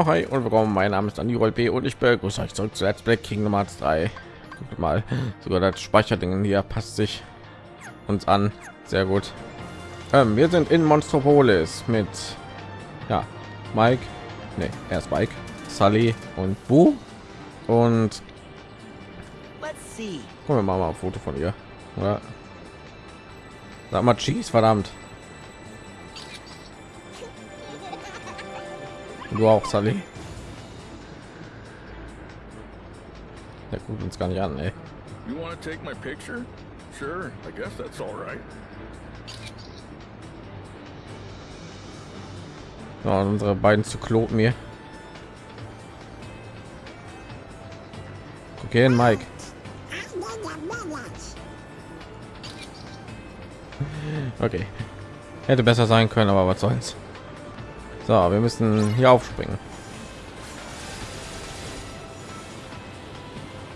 Ja, hi und willkommen. Mein Name ist Daniel B. und ich begrüße euch zurück zu Let's Play Kingdom Hearts 3. Guckt mal, sogar das Speicherding hier passt sich uns an. Sehr gut. Ähm, wir sind in Monstropolis mit ja, Mike, nee, erst Mike, Sully und Bu. Und gucken wir mal, mal ein Foto von ihr. Oder? Sag mal Cheese, verdammt. Du auch, Sally. Der guckt uns gar nicht an, ey. You want to take my picture? Sure, I guess that's all right. Ja, unsere beiden zu kloten mir. Okay, Mike. Okay. Hätte besser sein können, aber was soll's. So, wir müssen hier aufspringen.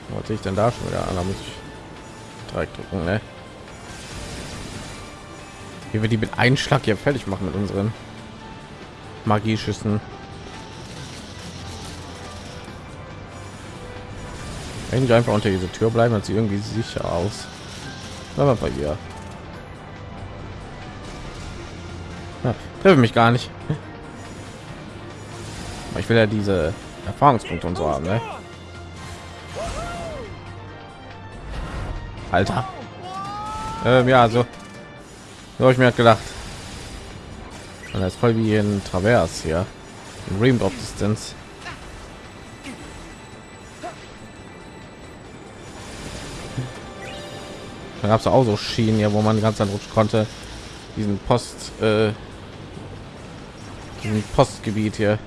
Was ich denn da schon wieder an? Da muss ich Dreieck drücken, ne? Wie wir die mit Einschlag hier fertig machen mit unseren Magieschüssen. Wenn ich einfach unter diese Tür bleiben, hat sie irgendwie sicher aus. Aber bei ihr. Ja, treffe mich gar nicht. Ich will ja diese Erfahrungspunkte und so haben, ne? Alter. Ähm, ja, so. So habe ich mir halt gedacht. Und das ist voll wie in Travers hier. In Ring of Distance. Da gab es auch so Schienen hier, wo man ganz an rutschen konnte. Diesen Post, äh, diesen Postgebiet hier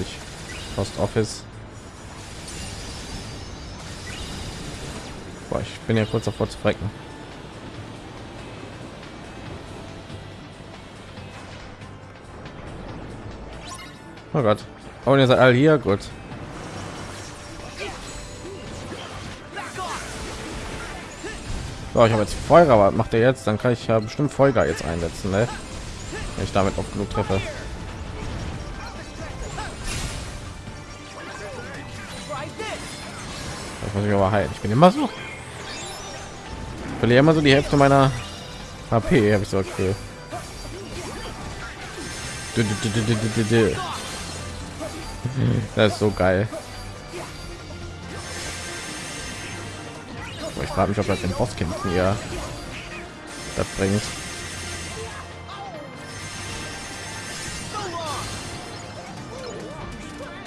ich Post Office. Boah, ich bin ja kurz davor zu frecken. Oh Gott. Oh, ihr seid alle hier, gut. So, ich habe jetzt Feuer, was macht er jetzt? Dann kann ich ja bestimmt Folger jetzt einsetzen, ne? Wenn ich damit auch genug treffe. Muss ich aber heilen. Ich bin immer so. Ich verliere immer so die Hälfte meiner HP, habe ich so okay. Das ist so geil. Ich frage mich, ob das den Bosskämpfen hier das bringt.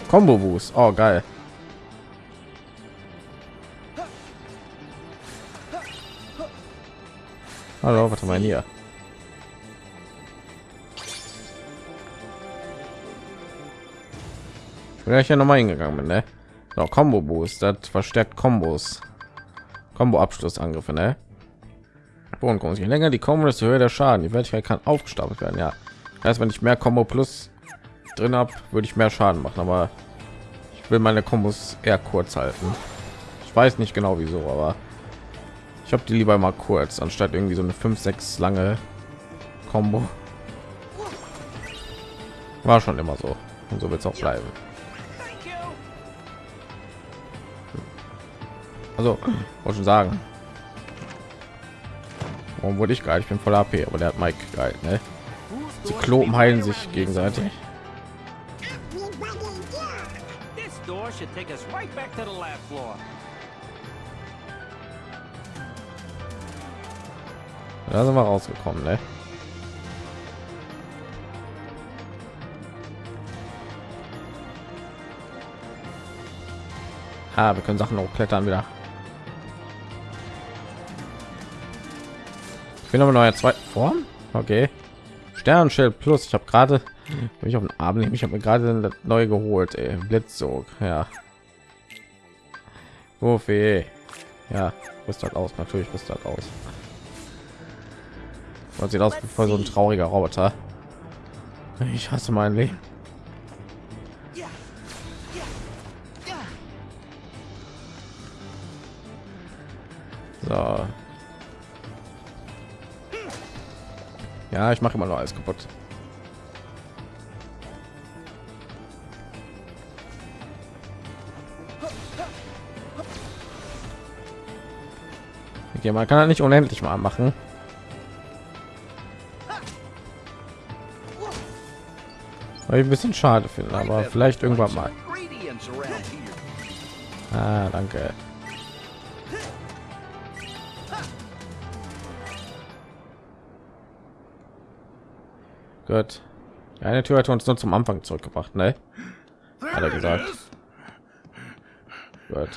Combo Boost. Oh, geil. Hallo, was haben wir hier? Ich ja noch mal hingegangen bin, ne? So, Combo Boost, das verstärkt Kombos. Combo Abschlussangriffe, ne? Bodengrund. Je länger die Combo, desto höher der Schaden. Die Wertigkeit kann aufgestapelt werden, ja. Erst wenn ich mehr Combo Plus drin habe, würde ich mehr Schaden machen, aber ich will meine Kombos eher kurz halten. Ich weiß nicht genau wieso, aber ich habe die lieber mal kurz, anstatt irgendwie so eine 5, 6 lange Combo. War schon immer so. Und so wird es auch bleiben. Also, wollte schon sagen. Warum wurde ich geil? Ich bin voll AP, aber der hat Mike geil, ne? Die Klopen heilen sich gegenseitig. Da sind wir rausgekommen, ne? Ah, wir können Sachen auch klettern wieder. Ich bin aber neue zweite Form. Okay. Sternenschild plus. Ich habe gerade ich auf den nehmen. Ich habe mir gerade neu geholt. Ey. Blitzsog. Ja. Wofür? Ja, rüstet aus. Natürlich rüstet aus. Was sieht aus wie so ein trauriger Roboter. Ich hasse mein Leben. So. Ja, ich mache immer noch alles kaputt. Okay, man kann halt nicht unendlich mal machen. Ein bisschen schade finde, aber vielleicht irgendwann mal. Ah, danke. Gut. Eine Tür hat uns nur zum Anfang zurückgebracht, ne? Hat er gesagt. Gut.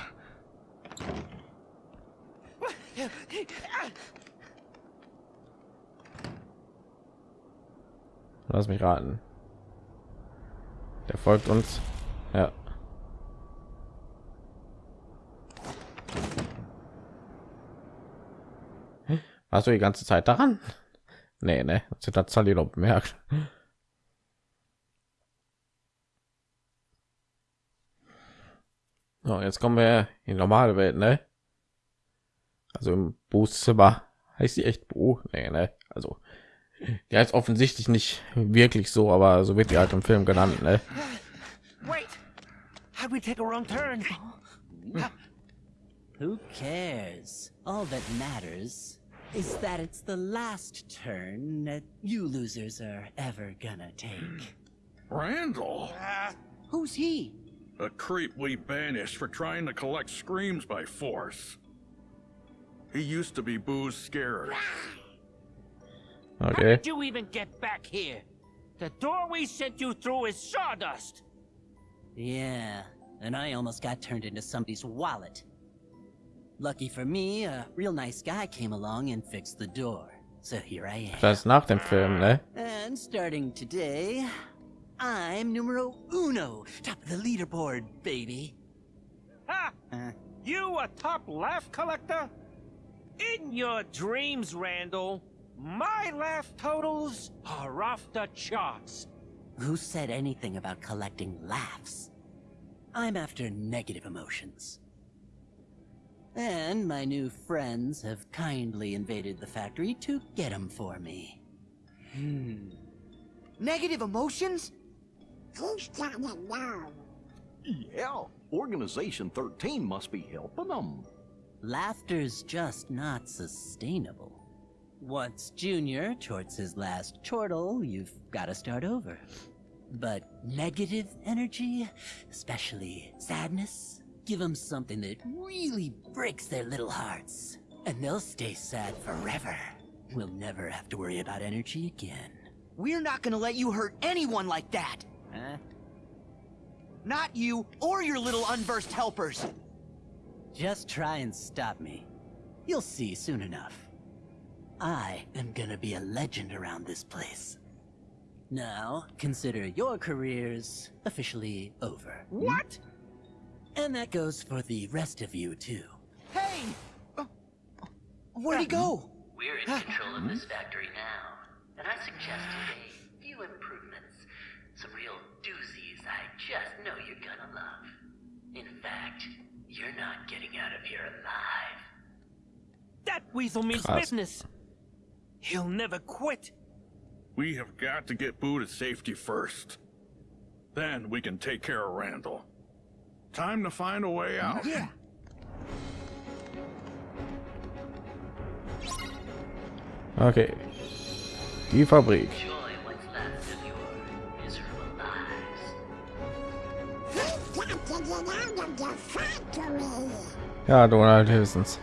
Lass mich raten. Der folgt uns. Ja. Hast du die ganze Zeit daran? Nee, ne, das hat Sally doch bemerkt. So, jetzt kommen wir in die normale Welt, ne? Also im Bußzimmer heißt die echt Bo, nee, ne? Also ja, ist offensichtlich nicht wirklich so, aber so wird die halt im Film genannt, ne? Wait! How'd we take a wrong turn? Who cares? All that matters is that it's the last turn that you losers are ever gonna take. Randall, uh, Who's he? a creep we banished for trying to collect screams by force. He used to be Boo's scarer. How Okay. did you even get back here? The door we sent you through is sawdust. Yeah, and I almost got turned into somebody's wallet. Lucky for me, a real nice guy came along and fixed the door. So here I am. Das ist nach dem Film, ne? And starting today, I'm numero uno, top of the leaderboard, baby. Ha! Uh, You a top laugh collector? In your dreams, Randall, my laugh totals are off the charts. who said anything about collecting laughs? I'm after negative emotions. And my new friends have kindly invaded the factory to get them for me. Hmm. Negative emotions? Who's? Yeah, Organization 13 must be helping them. Laughter's just not sustainable. Once Junior torts his last chortle, you've got to start over. But negative energy, especially sadness, give them something that really breaks their little hearts. And they'll stay sad forever. We'll never have to worry about energy again. We're not gonna let you hurt anyone like that. Huh? Not you or your little unversed helpers. Just try and stop me. You'll see soon enough. I am gonna be a legend around this place. Now, consider your careers officially over. What? And that goes for the rest of you, too. Hey! Uh, where'd he go? We're in control of this factory now, and I suggested a few improvements. Some real doozies I just know you're gonna love. In fact, you're not getting out of here alive. That weasel means Krass. business. He'll never quit. We have got to get Boo to safety first. Then we can take care of Randall. Time to find a way out. Yeah. Okay. Die Fabrik. Enjoy what's left of your miserable lives. Ja, Donald höchstens.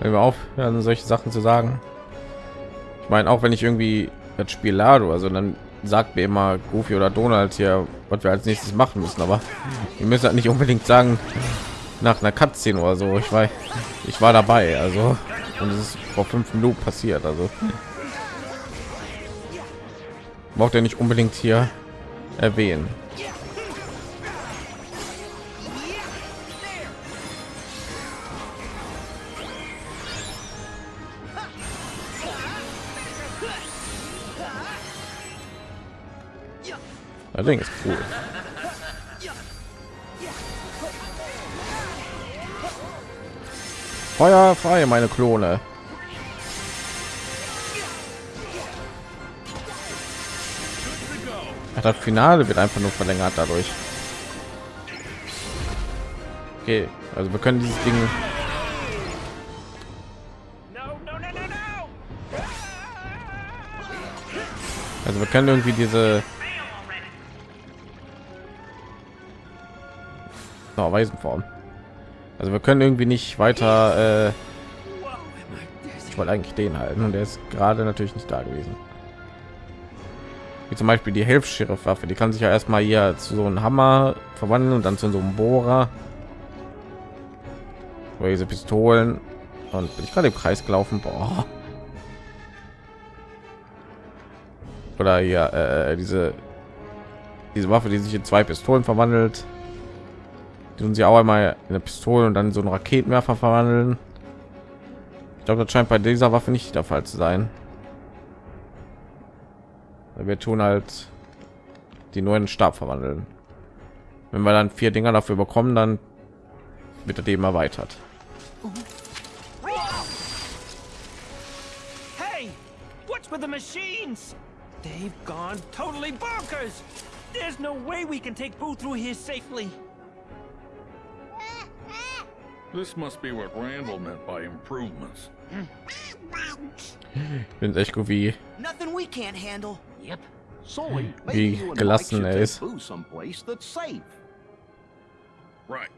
Wenn wir aufhören, solche Sachen zu sagen. Ich meine, auch wenn ich irgendwie das Spiel lade, also dann sagt mir immer Goofy oder Donald hier, was wir als nächstes machen müssen. Aber wir müssen halt nicht unbedingt sagen nach einer Cutscene oder so. Ich war, ich war dabei, also und es ist vor fünf Minuten passiert. Also braucht er nicht unbedingt hier erwähnen. Ding ist cool. Feuer frei, meine Klone. Das Finale wird einfach nur verlängert dadurch. Okay, also wir können dieses Ding! Also wir können irgendwie diese oh, Waisenform. Also wir können irgendwie nicht weiter. Äh, ich wollte eigentlich den halten und der ist gerade natürlich nicht da gewesen. Wie zum Beispiel die Hilfs-Sheriff-Waffe, die kann sich ja erstmal hier zu so einem Hammer verwandeln und dann zu so einem Bohrer. Oder diese Pistolen und bin ich gerade im Kreis gelaufen. Boah. oder ja äh, diese diese Waffe, die sich in zwei Pistolen verwandelt, die tun sie auch einmal in eine Pistole und dann so einen Raketenwerfer verwandeln. Ich glaube, das scheint bei dieser Waffe nicht der Fall zu sein. Wir tun halt die neuen Stab verwandeln. Wenn wir dann vier Dinger dafür bekommen, dann wird er eben erweitert. Hey, what's with the machines? They've gone totally bonkers. There's no way we can take Boo through here safely. This must be what Randall meant by improvements. Ich bin echt gut wie Nothing we can't handle. Yep. Sully, Wie maybe you and Mike gelassen should er take ist. Boo someplace that's safe. Right.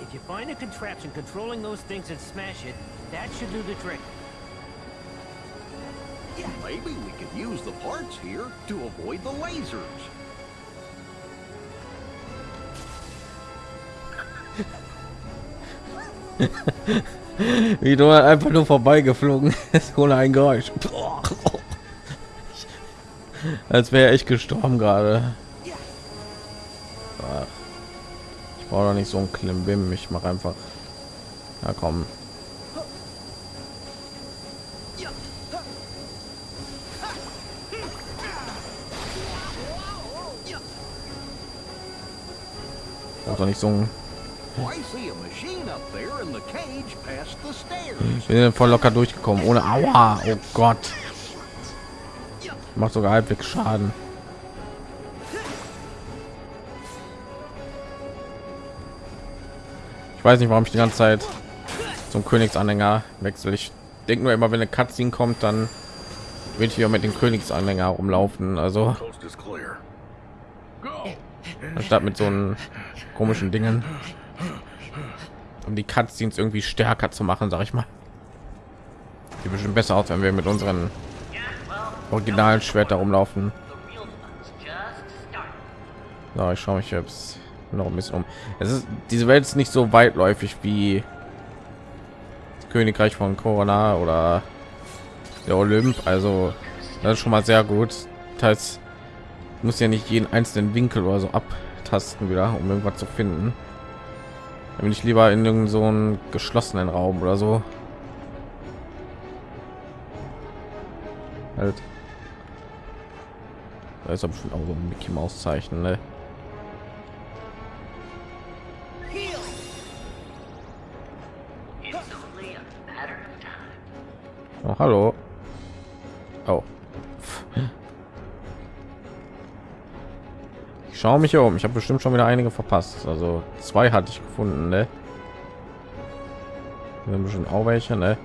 If you find a contraption controlling those things and smash it, that should do the trick. Maybe we could use the parts here to avoid the lasers. wie du einfach nur vorbeigeflogen ist ohne ein Geräusch. Als wäre ich gestorben gerade. Ich brauche nicht so ein Klimbim. Ich mache einfach. Ja, komm. Doch nicht so ein Wir sind voll locker durchgekommen ohne Aua. Oh Gott. Macht sogar halbwegs Schaden. Ich weiß nicht, warum ich die ganze Zeit zum Königsanhänger wechsle. Ich denke nur immer, wenn eine Cutscene kommt, dann will ich wieder mit dem Königsanhänger rumlaufen. Also anstatt mit so einen komischen Dingen, um die Cutscenes irgendwie stärker zu machen, sag ich mal. Die bestimmt besser aus, wenn wir mit unseren originalen Schwert rumlaufen. So, ich schaue mich jetzt noch ein bisschen um. Es ist diese Welt ist nicht so weitläufig wie das Königreich von Corona oder der Olymp. Also das ist schon mal sehr gut. Das heißt, muss ja nicht jeden einzelnen Winkel oder so abtasten wieder, um irgendwas zu finden. Dann bin ich lieber in irgendeinem so einen geschlossenen Raum oder so. Halt. Da ist aber schon auch so ein Mickey Maus Zeichen, ne? Oh, hallo. Oh. Ich schaue mich um. Ich habe bestimmt schon wieder einige verpasst. Also zwei hatte ich gefunden, ne? Wir haben schon auch welche, ne?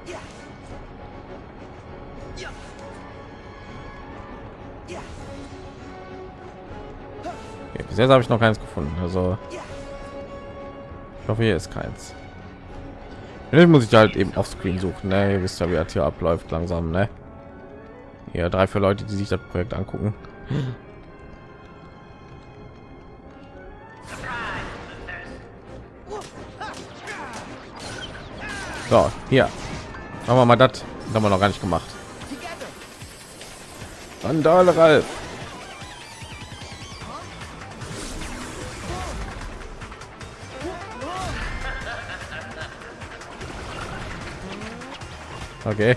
Okay, bis jetzt habe ich noch keins gefunden. Also ich hoffe, hier ist keins. Jetzt muss ich halt eben auf Screen suchen. Ne? Ihr wisst ja, wie das hier abläuft langsam. Ne? Ja, drei für Leute, die sich das Projekt angucken. So, hier. Machen wir mal das. Haben wir noch gar nicht gemacht. Randale Ralf. Okay.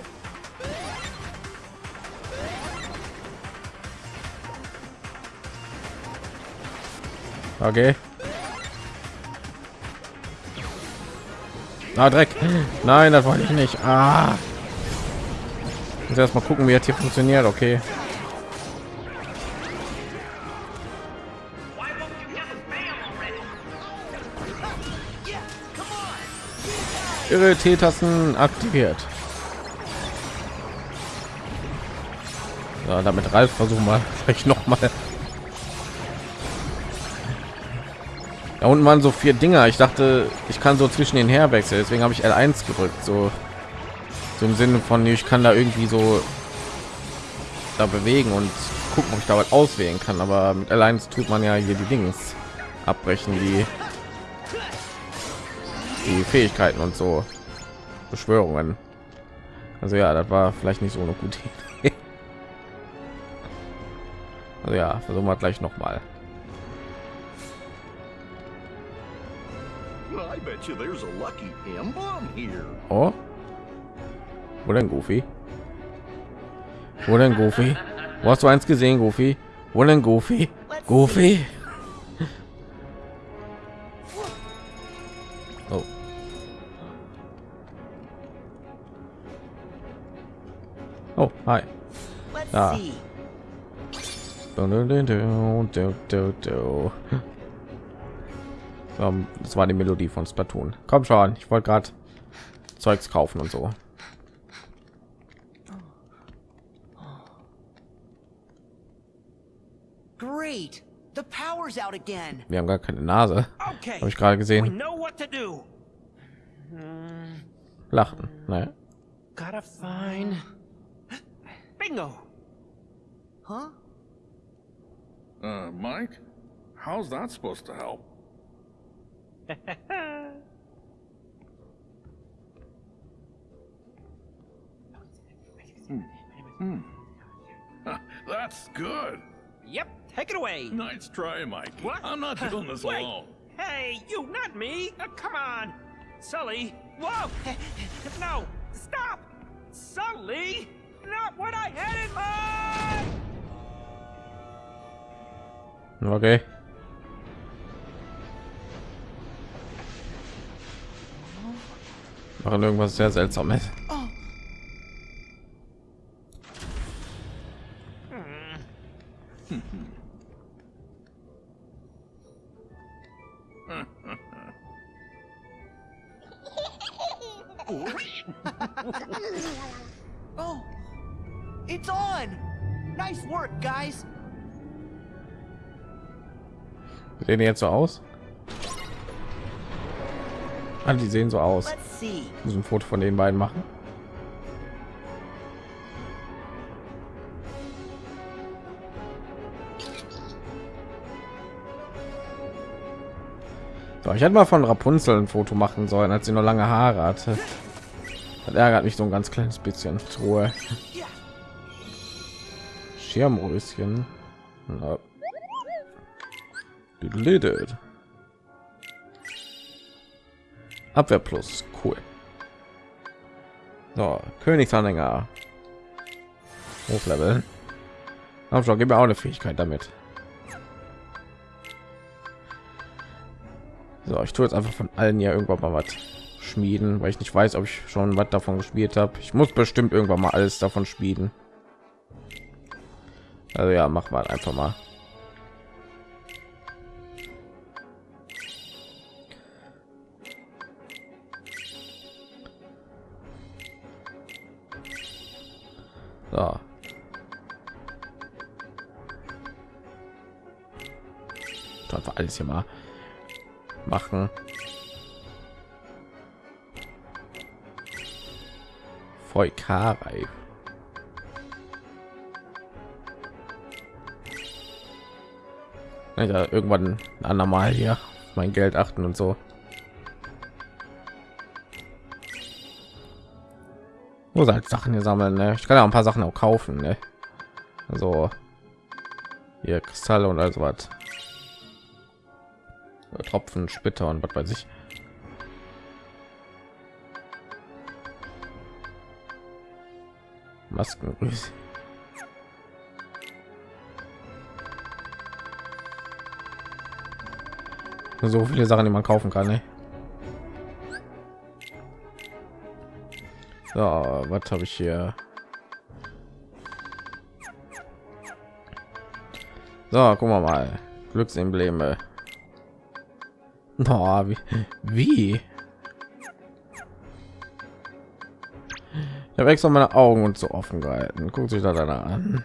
Okay. Ah, Dreck. Nein, das wollte ich nicht. Ah. Muss erst mal gucken, wie das hier funktioniert. Okay. Ihre T-Tasten aktiviert. Ja, damit Ralf versuchen wir vielleicht noch mal. Da unten waren so vier Dinger. Ich dachte, ich kann so zwischen den herwechseln. Deswegen habe ich L1 gedrückt. So, so im Sinne von, ich kann da irgendwie so da bewegen und gucken, ob ich da was auswählen kann. Aber mit L1 tut man ja hier die Dings abbrechen, die die Fähigkeiten und so Beschwörungen. Also ja, das war vielleicht nicht so eine gute Idee. Also ja, versuchen wir gleich noch mal. Bet you there's a lucky emblem here. Oh. Wo denn Goofy? Wo denn Goofy? Wo hast du eins gesehen, Goofy? Wo denn Goofy? Goofy? Oh. Oh, hi. Let's Ah. see. Du, du, du, du, du, du. Ähm, Das war die Melodie von Splatoon. Komm schon, ich wollte gerade Zeugs kaufen und so. Great. The power's out again. Wir haben gar keine Nase. Okay. Habe ich gerade gesehen. know what to do. Lachen. Ne? Gotta find. Bingo. Huh? Uh, Mike, how's that supposed to help? Huh, That's good. Yep. Take it away. Nice try, Mike. What? I'm not doing this Wait. alone. Hey, you, not me. Uh, come on, Sully. Whoa. no. Stop. Sully. Not what I had in mind. Okay. Machen irgendwas sehr seltsames. Oh, it's on. Nice work, guys. Sehen die jetzt so aus? Ah, die sehen so aus. Muss ein Foto von den beiden machen. So, ich hätte mal von Rapunzel ein Foto machen sollen, als sie noch lange Haare hatte. Das ärgert mich so ein ganz kleines bisschen. Ruhe. Schirmröschen. Ja. Abwehr plus. Cool. So, Königsanhänger. Hochleveln. Komm schon, gib mir auch eine Fähigkeit damit. So, ich tue jetzt einfach von allen ja irgendwann mal was schmieden, weil ich nicht weiß, ob ich schon was davon gespielt habe. Ich muss bestimmt irgendwann mal alles davon schmieden. Also ja, mach mal einfach mal. Machen. Voll Karei. Ja, irgendwann ein andermal hier mein Geld achten und so. Muss halt Sachen hier sammeln. Ne? Ich kann ja ein paar Sachen auch kaufen. Ne? Also hier Kristalle und also was. Tropfen, Splitter und was weiß ich. Masken. So viele Sachen, die man kaufen kann. Ne? So, was habe ich hier? So, gucken wir mal. Glücksembleme. Oh, wie? wie? Ich habe extra meine Augen und so offen gehalten. Guckt sich da dann an.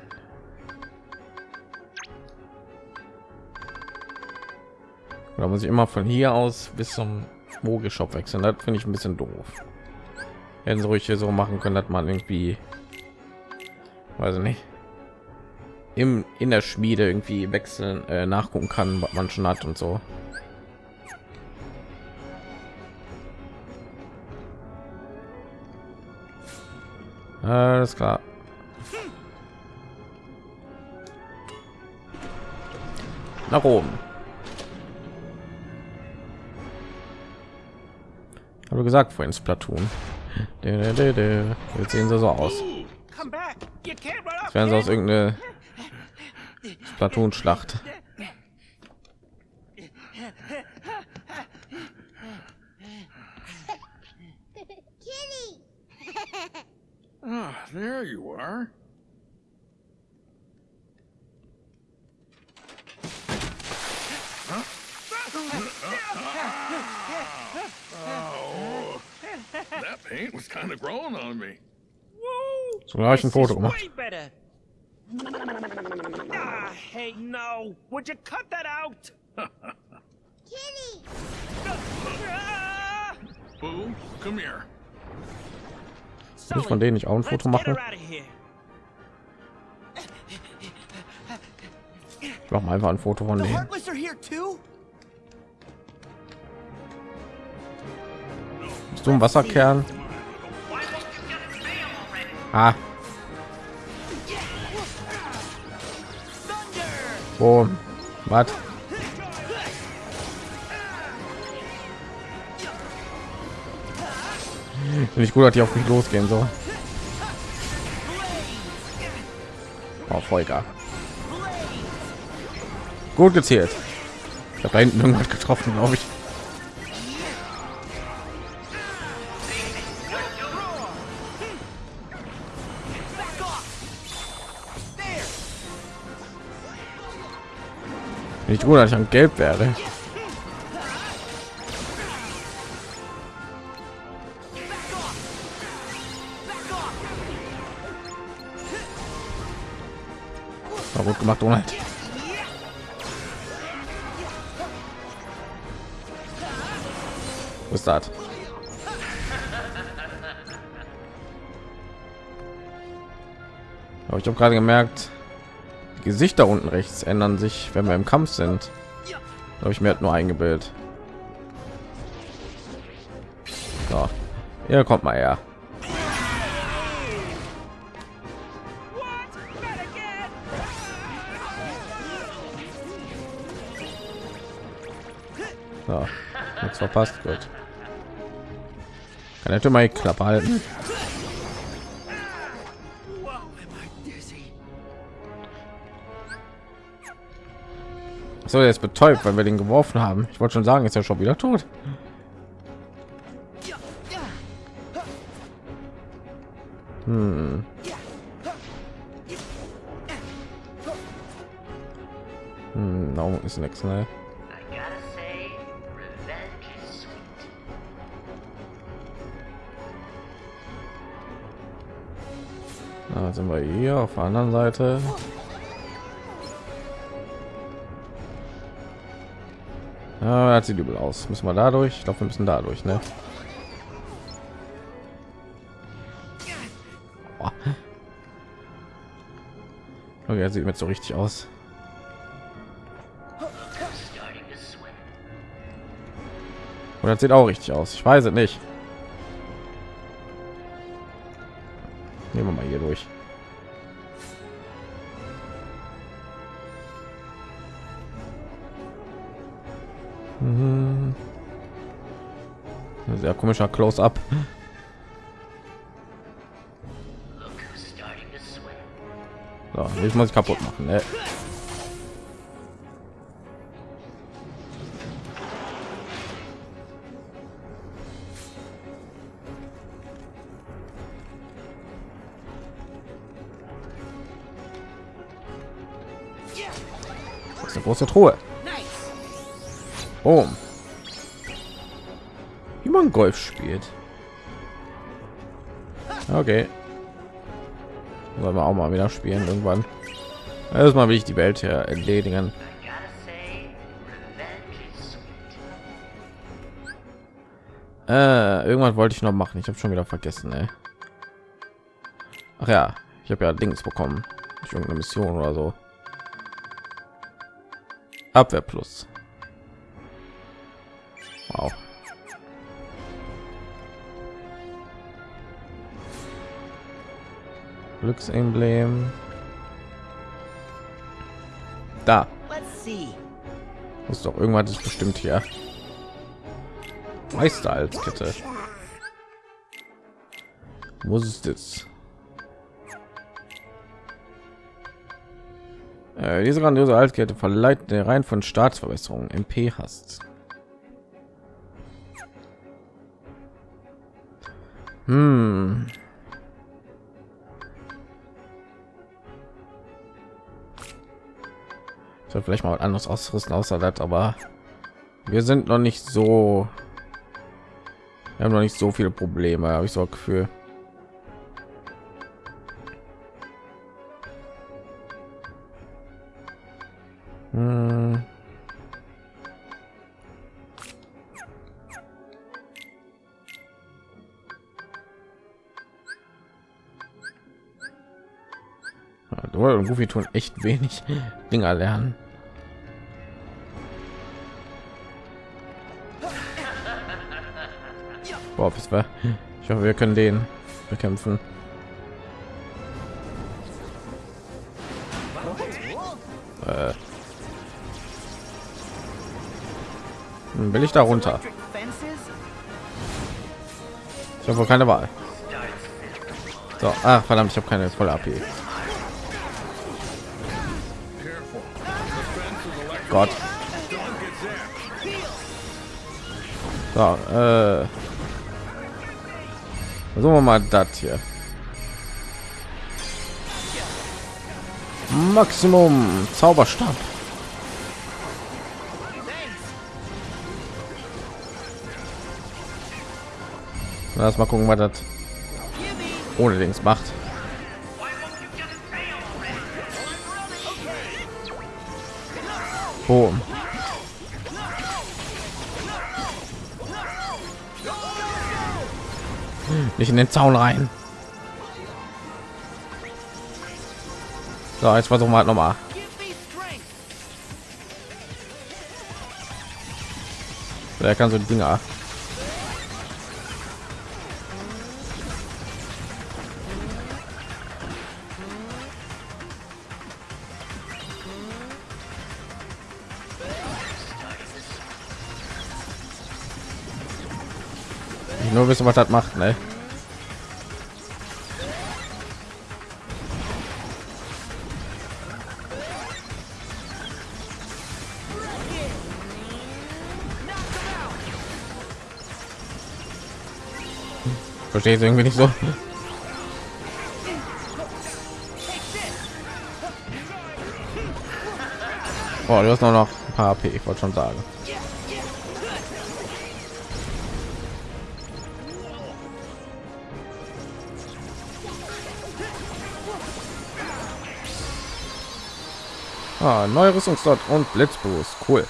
Da muss ich immer von hier aus bis zum Mogelshop wechseln. Das finde ich ein bisschen doof. Hätten sie ruhig hier so machen können, dass man irgendwie, weiß ich nicht, im in der Schmiede irgendwie wechseln, äh, nachgucken kann, was man schon hat und so. Alles klar. Nach oben. Habe gesagt vorhin Splatoon. Jetzt sehen sie so aus. Off. wären sie aus irgendeine Splatoon-Schlacht. Ah, there you are. Oh, that paint was kind of growing on me. So gleich ein This Foto gemacht. Ah, hey, no. Would you cut that out? Kitty! Boo, come here. Kann ich von denen nicht auch ein Foto machen? Ich mache mal einfach ein Foto von denen. Bist du ein Wasserkern? Ah, boom. Was? Finde ich gut, dass die auf mich losgehen so. Oh, Volker. Gut gezählt. Ich habe da hinten irgendwas getroffen, glaube ich. Ich gut, ich an Gelb werde. War gut gemacht, Donald. Was ist das? Aber ich habe gerade gemerkt, Gesichter unten rechts ändern sich, wenn wir im Kampf sind. Habe ich mir halt nur eingebildet. So, hier kommt mal her. So, nichts verpasst, gut. Kann hätte mal die Klappe halten. So, ist betäubt, weil wir den geworfen haben. Ich wollte schon sagen, ist er schon wieder tot. Hm. Hm, ist nichts, ne? Da sind wir hier auf der anderen Seite. Ja, das sieht übel aus. Müssen wir dadurch? Ich glaube, wir müssen dadurch, ne? Boah. Okay, das sieht mir so richtig aus. Und das sieht auch richtig aus. Ich weiß es nicht. Nehmen wir mal hier durch. Komischer Close-up. So, jetzt muss ich kaputt machen. Ne? Das ist eine große Truhe. Oh. Man Golf spielt. Okay. Sollen wir auch mal wieder spielen irgendwann. Erstmal will ich die Welt hier sweet. Äh, irgendwann wollte ich noch machen. Ich habe schon wieder vergessen. Ey. Ach ja, ich habe ja Dings bekommen. Nicht irgendeine Mission oder so. Abwehr plus. Wow. Glücksemblem. Da. Muss doch irgendwas ist bestimmt hier. Meister als Kette. Wo ist das? Äh, diese grandiose Altkette verleiht der Reihen von Staatsverbesserungen MP hast. Hm. Ich soll vielleicht mal was anderes ausrüsten außer das, aber wir sind noch nicht so wir haben noch nicht so viele Probleme, habe ich so ein Gefühl. Hm. Ja, Goofy tun echt wenig Dinger lernen. Boah, was war? Ich hoffe, wir können den bekämpfen. Äh. Hm, Will ich da runter? Ich habe wohl keine Wahl. So, ach verdammt, ich habe keine volle AP. Gott. So, äh. Versuchen wir mal das hier. Maximum Zauberstab. Lass mal gucken, was das ohne Dings macht. Boom. Nicht in den Zaun rein. So, jetzt versuchen wir halt noch mal. Give me strength. Wer kann so Dinger? Nur wissen, was das macht, ne? Verstehe ich irgendwie nicht so. Oh, du hast noch noch ein paar AP, ich wollte schon sagen. Ah, neue Rüstungsdot und Blitzboost, cool.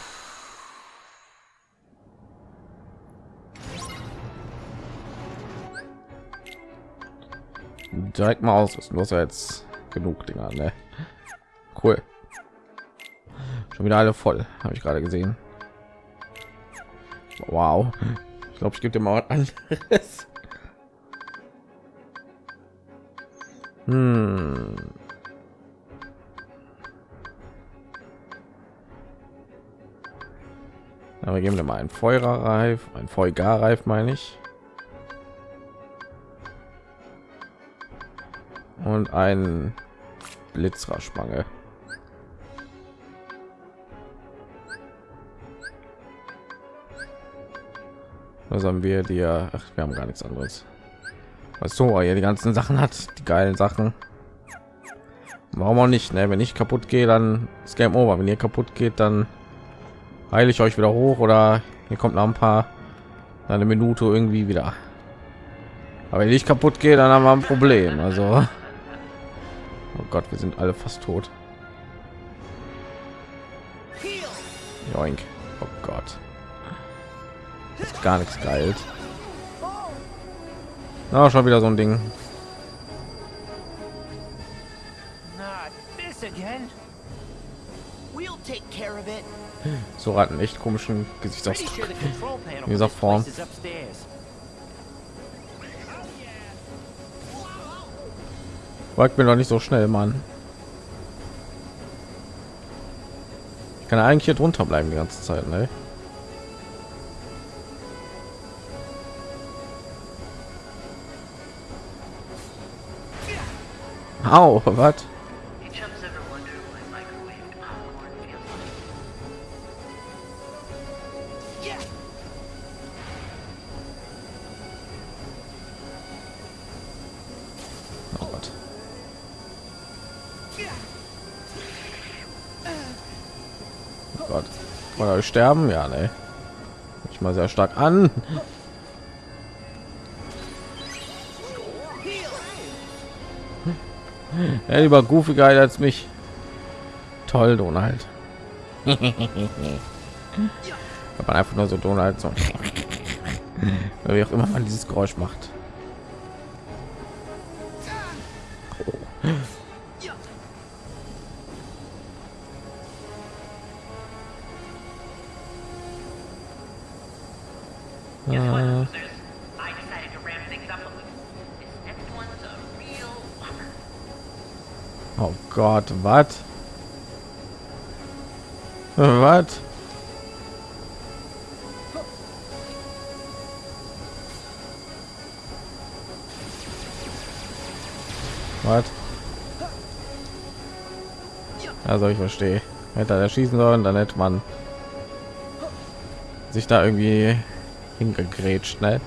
Direkt mal ausrüsten, du hast ja jetzt genug Dinger, ne? Cool. Schon wieder alle voll, habe ich gerade gesehen. Wow. Ich glaube, ich gebe dir mal was. Hm. Aber geben wir mal einen Feuerreif, ein Feuerreif meine ich. Und ein Blitzraspange. Was haben wir dir? Ach, wir haben gar nichts anderes. Was so, ja die ganzen Sachen hat, die geilen Sachen. Warum auch nicht? Ne? Wenn ich kaputt gehe, dann ist Game Over. Wenn ihr kaputt geht, dann heile ich euch wieder hoch oder hier kommt noch ein paar eine Minute irgendwie wieder. Aber wenn ich kaputt gehe, dann haben wir ein Problem. Also, oh Gott, wir sind alle fast tot. Joink. Oh Gott. Ist gar nichts geil. Na, schon wieder so ein Ding. So hat einen echt komischen Gesichtsausdruck. In dieser Form. Folgt mir doch nicht so schnell, Mann. Ich kann eigentlich hier drunter bleiben die ganze Zeit, ne? Au, was? Ihr sterben? Ja, ne. Ich mal sehr stark an. Ja, lieber Goofy geil als mich. Toll, Donald. Man einfach nur so Donald so. Wie auch immer man dieses Geräusch macht. Whopper. oh Gott, was? Was? Was? Also ich verstehe. Hätte er schießen sollen, dann hätte man sich da irgendwie hingegrätscht, ne?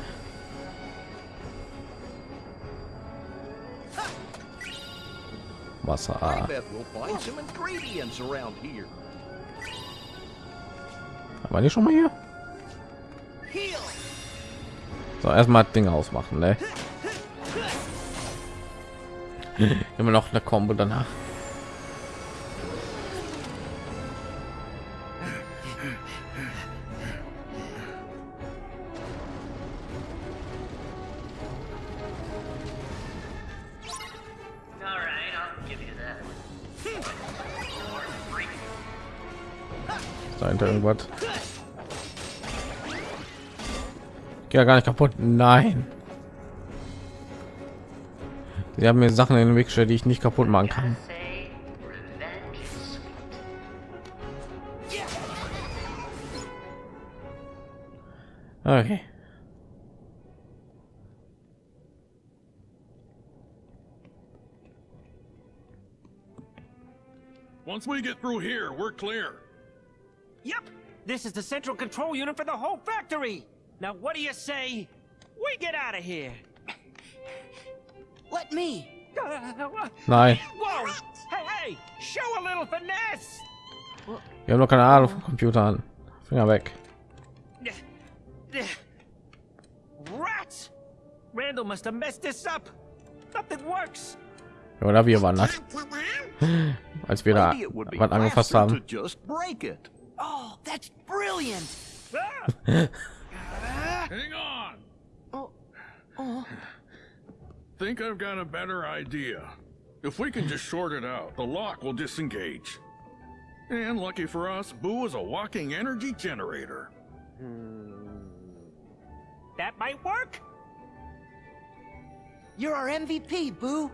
Wasser. Here. War die schon mal hier? So, erstmal Ding ausmachen, ne? Immer noch eine Combo danach. Irgendwas? Geht ja gar nicht kaputt. Nein. Sie haben mir Sachen in den Weg gestellt, die ich nicht kaputt machen kann. Okay. Once we get through here, we're clear. Yep, this is the central control unit for the whole factory. Now, what do you say? We get out of here. Let me. Nein, Whoa! Hey, hey! Show a little finesse! wir haben noch keine Ahnung vom Computer an. Finger weg. Rats! Randall must have messed this up. Nothing works. Oder wir waren das, als wir da Maybe it would be was angefasst faster haben. Just break it. Oh, that's brilliant. Ah! Hang on. Oh, oh. Think I've got a better idea. If we can just short it out, the lock will disengage. And lucky for us, Boo is a walking energy generator. That might work. You're our MVP, Boo.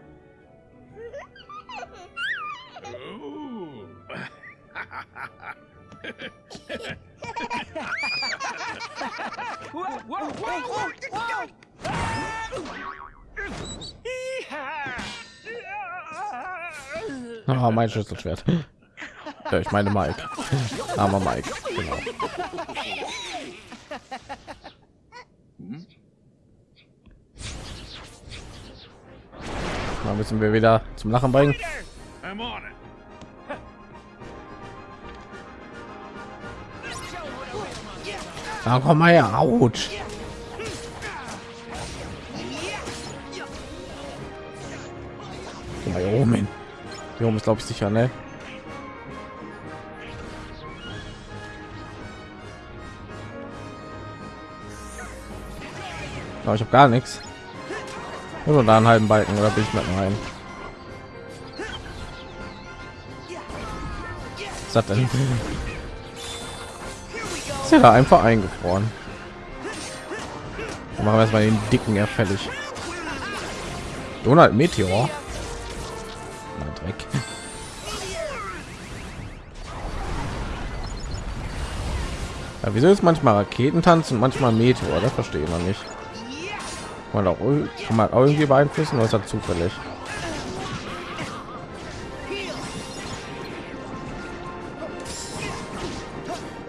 Ooh. Ah, mein Schlüsselschwert. Ja, ich meine Mike. Armer Mike. Genau. Mal müssen wir wieder zum Lachen bringen. Na komm mal her, Autsch. Guck mal hier oben hin. Hier oben ist glaube ich sicher, ne? Aber ich habe gar nichts. Oder da einen halben Balken oder bin ich mit rein? Was hat denn? Ist ja da einfach eingefroren. Dann machen wir erstmal den dicken fertig. Donald Meteor. Na, Dreck. Ja, wieso ist manchmal Raketentanz und manchmal Meteor? Das verstehe ich noch nicht. Kann kann man auch irgendwie beeinflussen oder ist das zufällig?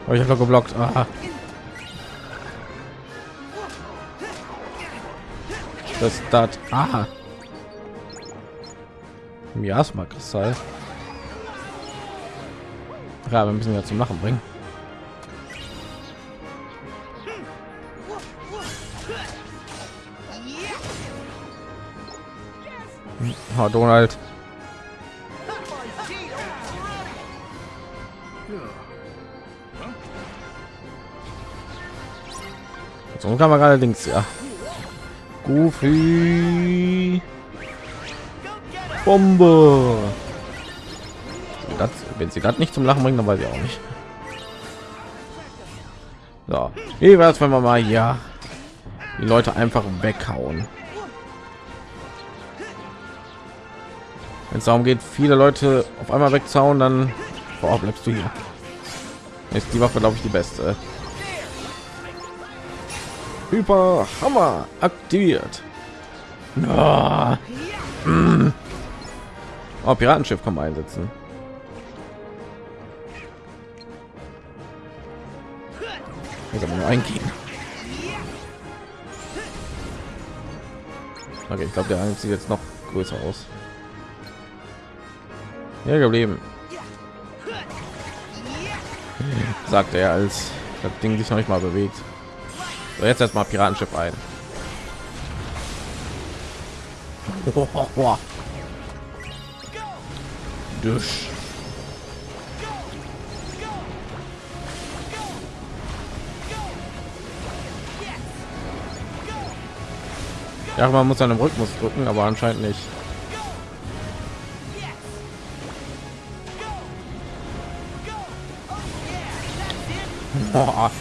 Oh, ich habe doch geblockt. Aha. Das das. Aha. Miasma Kristall. Ja, wir müssen ja zum Lachen bringen. Oh, Donald. So kann man allerdings ja. Goofy. Bombe. Das, wenn sie das nicht zum Lachen bringen, dann weiß ich auch nicht. So, wie wär's, wenn wir mal hier die Leute einfach weghauen? Wenn es darum geht, viele Leute auf einmal wegzauen, dann oh, bleibst du hier. Ist die Waffe, glaube ich, die beste. Hyper Hammer aktiviert. Mm. Oh, Piratenschiff kann man einsetzen. Muss aber nur eingehen. Okay, ich glaube, der sieht jetzt noch größer aus. Hier geblieben. Sagt er, als das Ding sich noch nicht mal bewegt. So, jetzt erstmal Piratenschiff ein. Dusch. Ja, man muss an dem Rhythmus drücken, aber anscheinend nicht. Boah.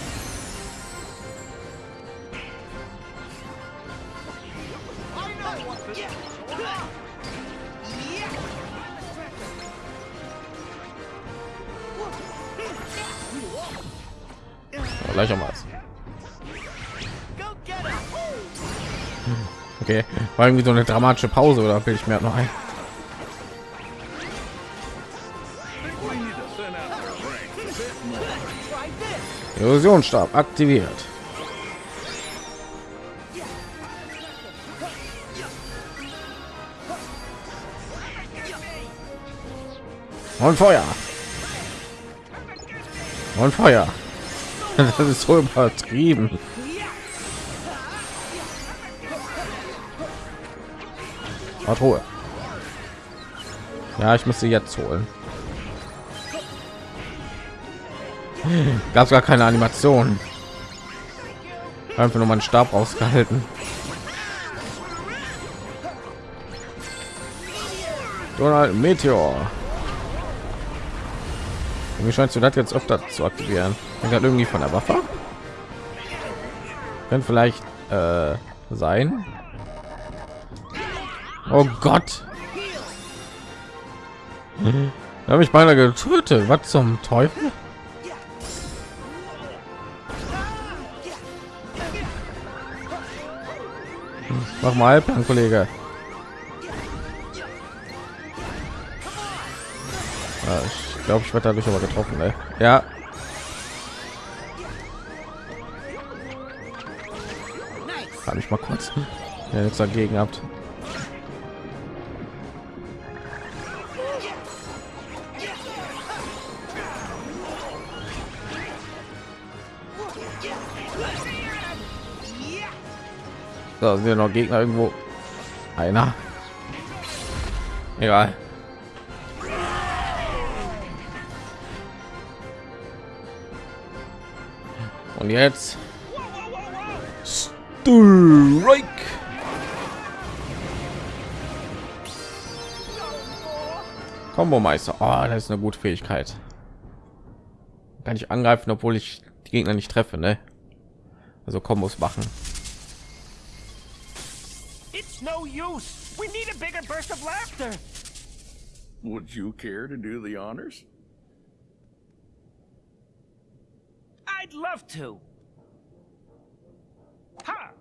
War irgendwie so eine dramatische Pause oder will ich mir noch ein? Illusionsstab aktiviert. Und Feuer. Und Feuer. Das ist so übertrieben. Hat Ruhe. Ja, ich muss sie jetzt holen. Gab gar keine Animation. Einfach nur meinen Stab rausgehalten. Donald Meteor. Wie scheinst du das jetzt öfter zu aktivieren? Hängt das irgendwie von der Waffe? Könnte vielleicht äh, sein. Oh Gott. Da habe ich beinahe getötet. Was zum Teufel? Mach mal Halbplan, Kollege. Ja, ich glaube, ich werde dadurch aber getroffen. Ey. Ja. Kann ich mal kurz ja, jetzt dagegen habt. So, sind ja noch Gegner irgendwo. Einer. Egal. Und jetzt Strike. Combo Meister. Oh, das ist eine gute Fähigkeit. Kann ich angreifen, obwohl ich die Gegner nicht treffe, ne? Also Kombos machen. It's no use. We need a bigger burst of laughter. Would you care to do the honors? I'd love to. Ha!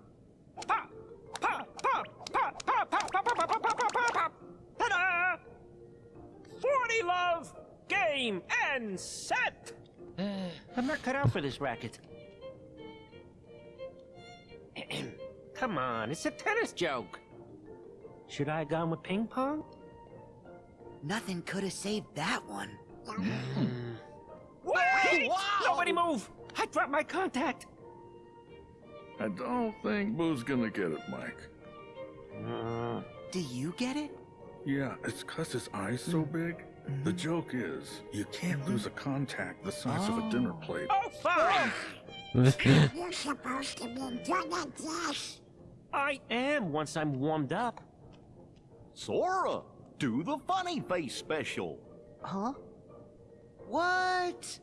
Pa! Pa! Pa! Pa! Pa! Pa! Pa! Pa! Pa! Pa! Pa! Pa! Pa! Ta-da! 40 love, game, and set! I'm not cut out for this racket. Come on, it's a tennis joke. Should I have gone with ping pong? Nothing could have saved that one. Wait! Nobody move! I dropped my contact. I don't think Boo's gonna get it, Mike. Uh, Do you get it? Yeah, it's cause his eyes so big. The joke is, you can't lose a contact the size of a dinner plate. oh, fine! You're supposed to be doing at this. I am once I'm warmed up. Sora, do the funny face special. Huh? What?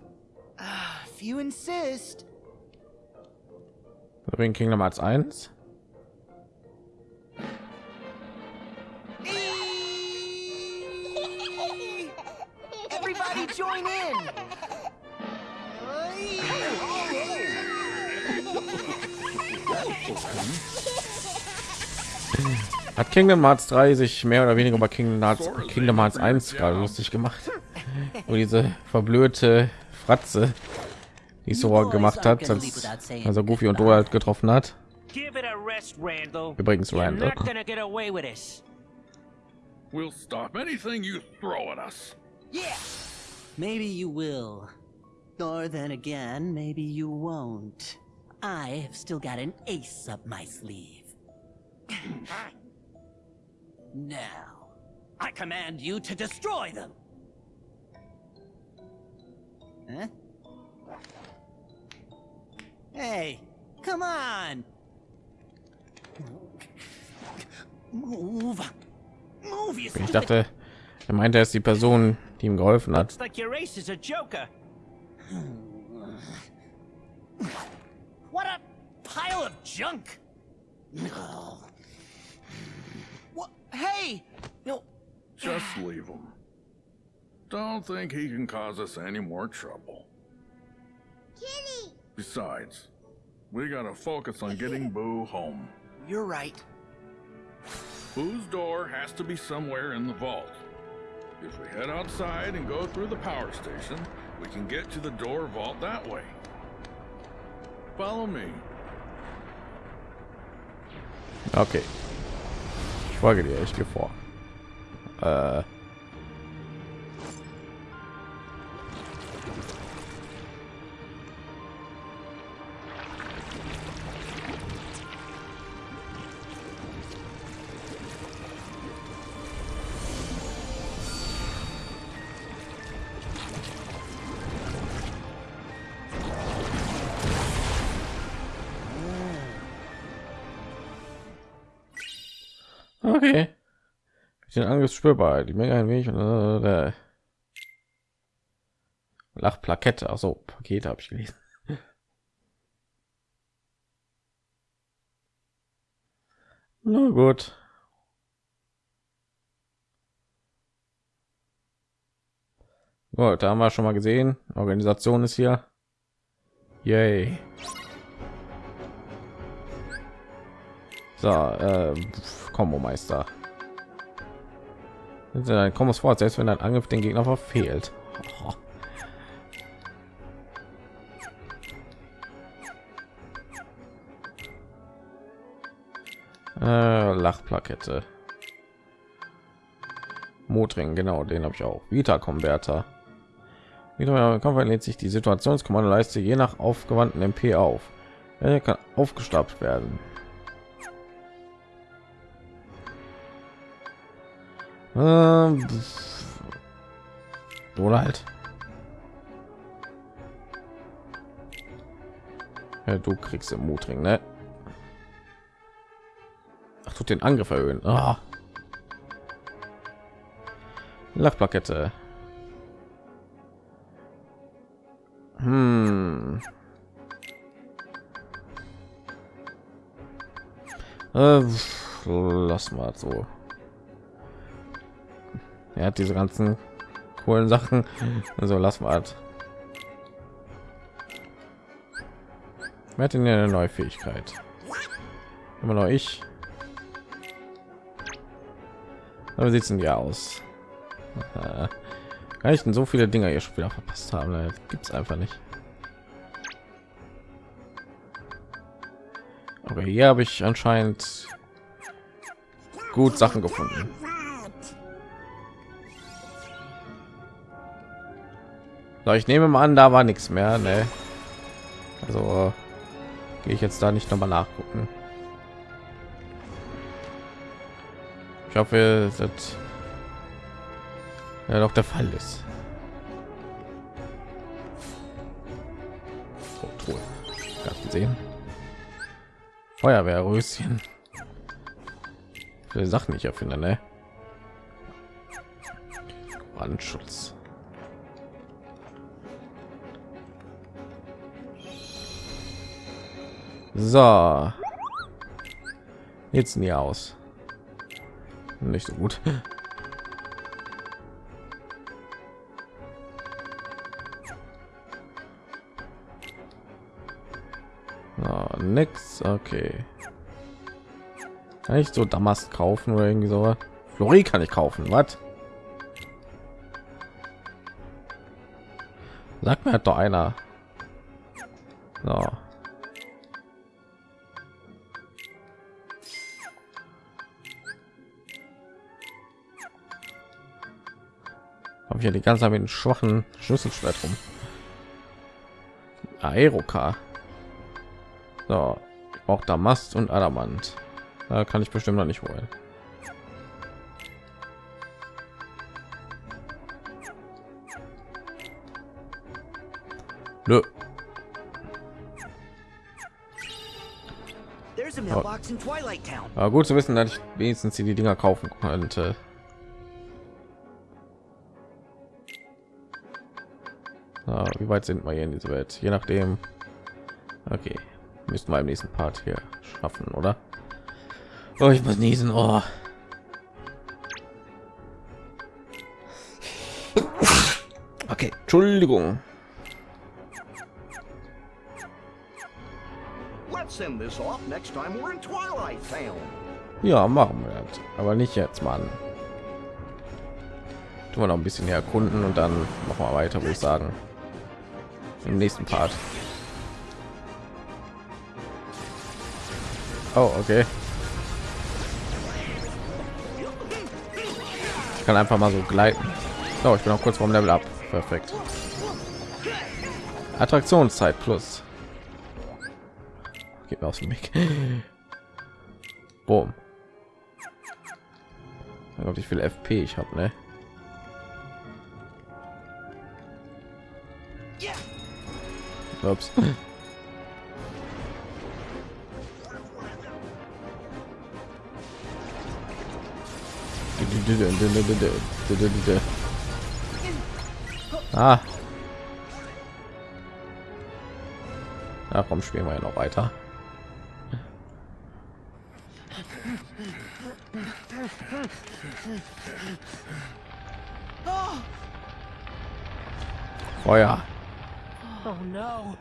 Ah, if you insist. Ring Kingdom Hearts 1. Everybody join in. Hat Kingdom Hearts 3 sich mehr oder weniger bei Kingdom Hearts, Kingdom Hearts 1 gerade lustig gemacht. Wo diese verblödete Fratze, die Sora gemacht hat, als, als er Goofy und Donald getroffen hat. Übrigens Randall. not gonna get away with this. We'll stop anything you throw at us. Yeah. Maybe you will. Or then again, maybe you won't. I have still got an ace up my sleeve. now, I command you to destroy them. Huh? Hey, come on! Move! Move, you Ich dachte, er meinte, er ist die Person, die ihm geholfen hat. What a pile of junk! What? Hey. No. Just leave him. Don't think he can cause us any more trouble. Kitty! Besides, we gotta focus on getting Boo home. You're right. Boo's door has to be somewhere in the vault. If we head outside and go through the power station, we can get to the door vault that way. Follow me. Okay. Ich folge dir, ich gehe. Den Angriff spürbar. Die Menge ein wenig. Äh, Lachplakette. Also Pakete habe ich gelesen. Na gut. Gut, da haben wir schon mal gesehen. Organisation ist hier. Yay. So, äh, Kombo Meister. Kommen es vor, selbst wenn ein Angriff den Gegner verfehlt. Äh, Lachplakette. Motring, genau, den habe ich auch. Vita Converter. Wieder lädt sich die Situationskommando-Leiste je nach aufgewandten MP auf. Er kann aufgestapelt werden. Ähm, oder halt. Ja, du kriegst im Mutring, ne? Ach, tut den Angriff erhöhen. Ah. Lachplakette. Hm. Äh, lass mal so. Er hat diese ganzen coolen Sachen. Also lass mal. Wer hat denn eine neue Fähigkeit? Immer noch ich. Aber sieht denn ja aus? Kann ich denn so viele Dinger schon wieder verpasst haben? Gibt es einfach nicht. Aber hier habe ich anscheinend gut Sachen gefunden. So, ich nehme mal an, da war nichts mehr. Ne? Also gehe ich jetzt da nicht noch mal nachgucken. Ich hoffe, dass ja doch der Fall ist. So, Truhe. Sehen. Feuerwehrröschen. Sachen ich erfinde, ne? Brandschutz. So. Jetzt nie aus. Nicht so gut. Oh, nix. Okay. Kann ich so Damast kaufen oder irgendwie so? Flori kann ich kaufen. Was? Sag mir hat doch einer. Ja die ganze Zeit mit den schwachen Schlüsselschwert rum. Aeroka. So, brauche Damast und Adamant. Da kann ich bestimmt noch nicht holen. Nö. Town. Aber gut zu wissen, dass ich wenigstens die Dinger kaufen könnte. Ah, wie weit sind wir hier in dieser Welt? Je nachdem. Okay, müssen wir im nächsten Part hier schaffen, oder? Oh, ich muss niesen. Oh. Okay, Entschuldigung. Ja, machen wir das. Aber nicht jetzt, Mann. Tun wir noch ein bisschen erkunden und dann machen wir weiter, würde ich sagen. Im nächsten Part. Oh, okay. Ich kann einfach mal so gleiten. So, ich bin auch kurz vom Level ab. Perfekt. Attraktionszeit plus. Geht mir aus dem Weg. Boom. Wie viel FP ich habe, ne? Ups. Ah. Darum spielen wir ja noch weiter. Feuer. No.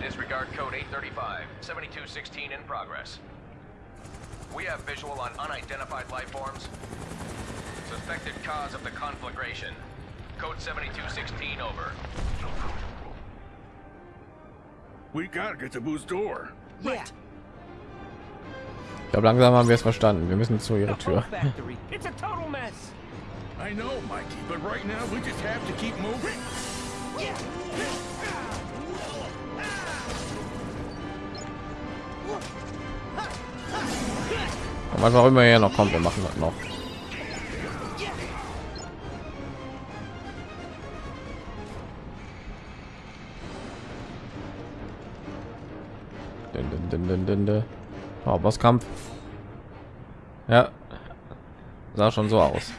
Disregard code 835, 7216 in progress. We have visual on unidentified life forms. Suspected cause of the conflagration. Code 7216 over. We gotta get to Boo's door. Yeah. Ich glaube, langsam haben wir es verstanden. Wir müssen zu ihrer The Tür. I know, Mikey, but right now we just have to keep moving. Was auch immer hier noch kommt, wir machen das noch. Oh, Bosskampf. Ja, sah schon so aus.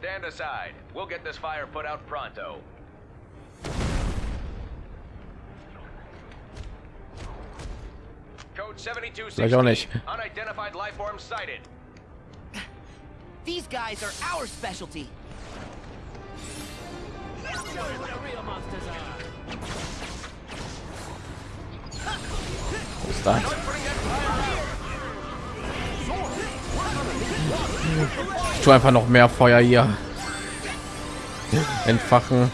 Stand aside. We'll get this fire put out pronto. Code 7216. Vielleicht auch nicht. Unidentified life forms sighted. These guys are our specialty. Show you what the real monsters are. Wo ist das? Ich tue einfach noch mehr Feuer hier. Entfachen.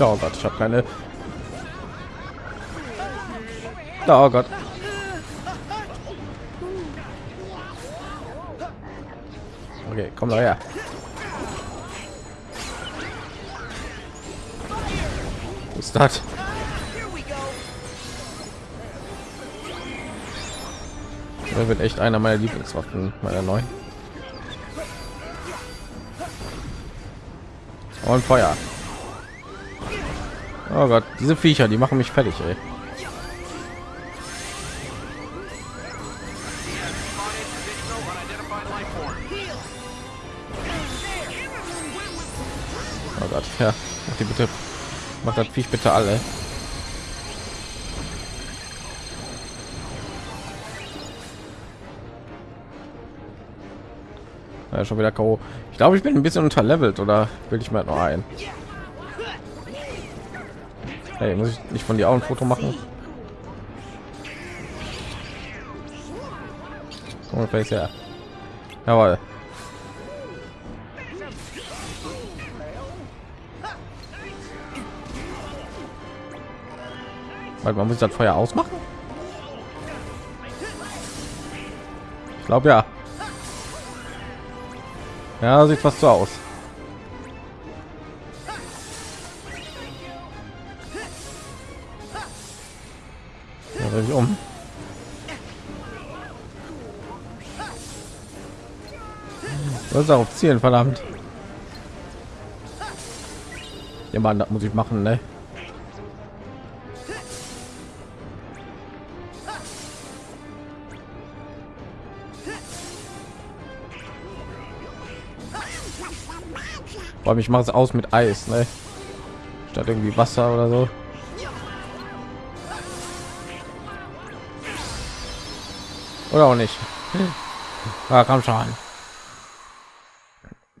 Oh Gott, ich habe keine. Oh Gott. Okay, komm da her. Was ist das? Das wird echt einer meiner Lieblingswaffen, meiner neuen. Und Feuer. Oh Gott, diese Viecher, die machen mich fertig, ey. Oh Gott, ja, mach die bitte, mach das Viech bitte alle. Ja, schon wieder K.O. Ich glaube, ich bin ein bisschen unterlevelt oder will ich mal noch ein? Hey, muss ich nicht von dir auch ein Foto machen? Ungefähr ist ja. Jawohl. Warte, man muss das Feuer ausmachen? Ich glaube ja. Ja, sieht fast so aus. Dreh ich um. Das ist auf Zielen, verdammt. Ja, Mann, das muss ich machen, ne? Vor allem, ich mache es aus mit Eis, ne? Statt irgendwie Wasser oder so. Oder auch nicht. Ja, komm schon.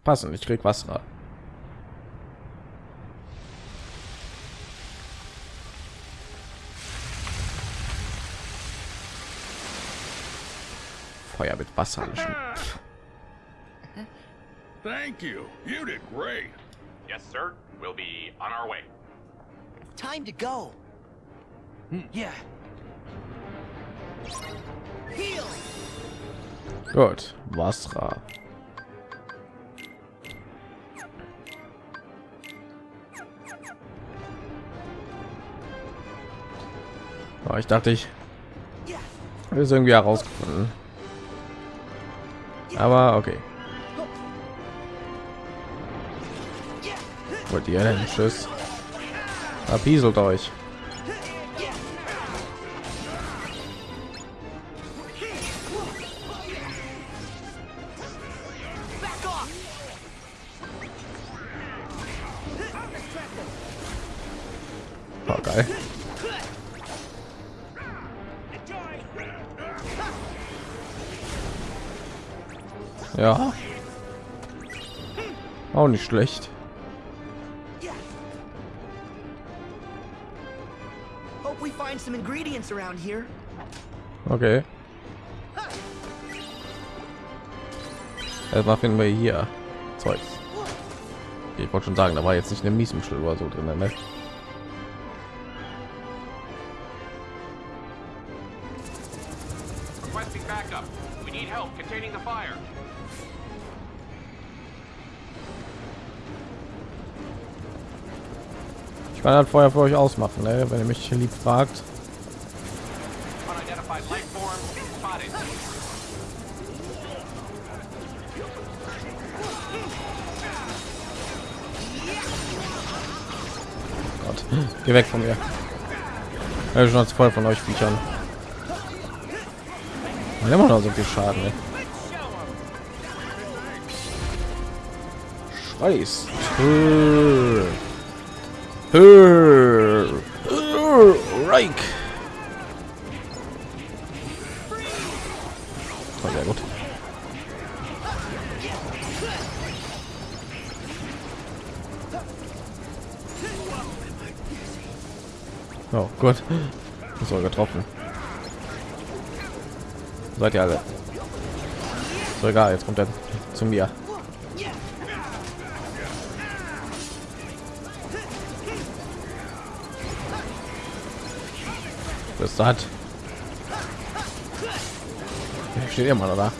Passen, ich krieg Wasser. Feuer mit Wasser löschen. Thank you. You did great. Yes, sir. We'll be on our way. Time to go. Yeah. Heal. Gut, Wasser. Oh, ich dachte, ich ist irgendwie herausgefunden. Aber okay. Wollt ihr denn? Tschüss. Verpieselt euch. Oh. Ja. Auch nicht schlecht. Ingredients around here. Okay. Erstmal finden wir hier Zeugs. Ich wollte schon sagen, da war jetzt nicht eine Miesmuschel oder so drin, ne? Requesting backup. We need help containing the fire. Ich kann halt Feuer für euch ausmachen, ne? wenn ihr mich lieb fragt. Geh weg von mir. Ja, schon als voll von euch haben immer noch so viel Schaden. Ne? Scheiß. Hö. Hö. Seid ihr alle? So egal, jetzt kommt er zu mir. Das hat. Steht immer oder?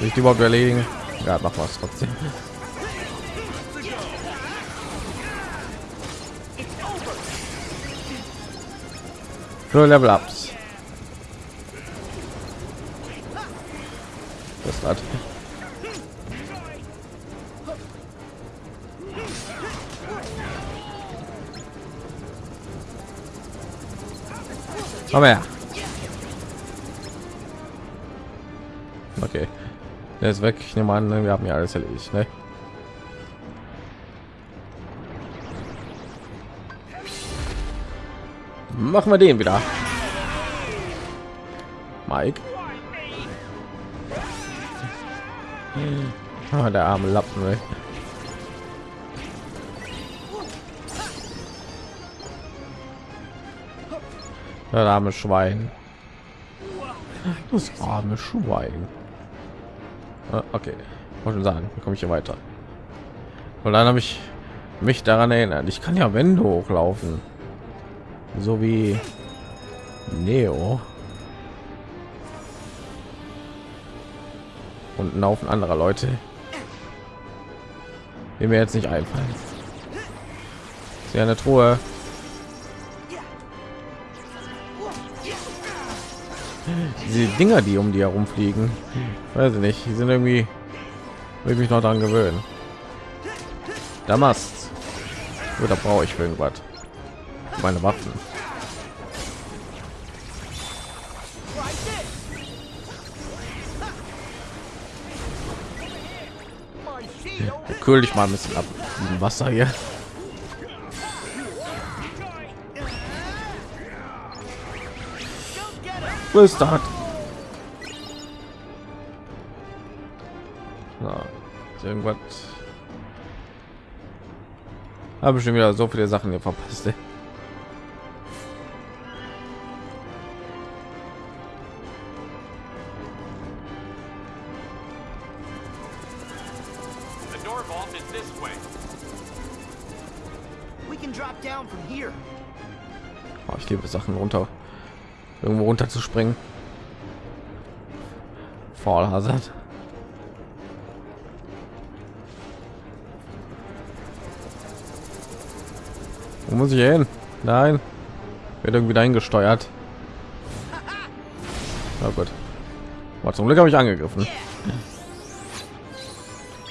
Will ich überhaupt erledigen? Ja, mach was trotzdem. Nur Level Ups. Das hat. Komm her. Okay. Der ist weg. Ich nehme an, wir haben ja alles erledigt, ne? Machen wir den wieder. Mike. Ah, der arme Lappen. Ey. Der arme Schwein. Das arme Schwein. Ah, Okay, wollte schon sagen, wie komme ich hier weiter? Und dann habe ich mich daran erinnert, ich kann ja Wände hochlaufen, so wie Neo und ein Haufen anderer Leute, die mir jetzt nicht einfallen. Ja eine Truhe. Diese Dinger, die um die herumfliegen, weiß ich nicht, die sind irgendwie, will ich mich noch daran gewöhnen. Damals, oder brauche ich irgendwas? Meine Waffen. Kühl dich mal ein bisschen ab im Wasser hier. Wo ist das? Na, ist irgendwas. Habe schon wieder so viele Sachen hier verpasst. Ey. Runter, irgendwo runter zu springen. Fall Hazard. Wo muss ich hin? Nein, wird irgendwie dahin gesteuert. Na gut. Aber zum Glück habe ich angegriffen.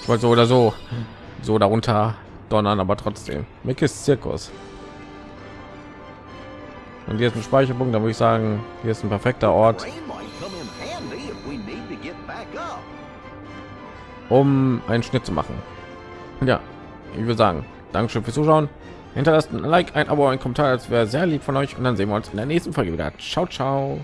Ich wollte so oder so so darunter donnern, aber trotzdem. Mickes Zirkus. Und hier ist ein Speicherpunkt, da würde ich sagen, hier ist ein perfekter Ort, um einen Schnitt zu machen. Ja, ich würde sagen, Dankeschön fürs Zuschauen. Hinterlasst ein Like, ein Abo, ein Kommentar, das wäre sehr lieb von euch. Und dann sehen wir uns in der nächsten Folge wieder. Ciao, ciao.